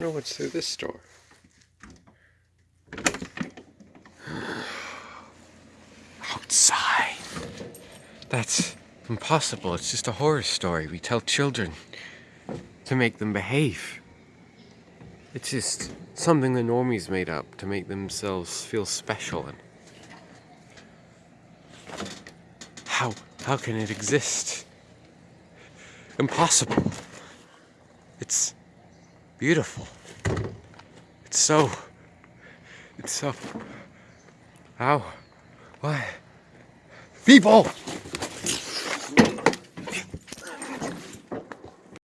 know what's through this door. Outside. That's impossible. It's just a horror story we tell children to make them behave. It's just something the normies made up to make themselves feel special and how how can it exist? Impossible. It's beautiful. It's so it's so how why people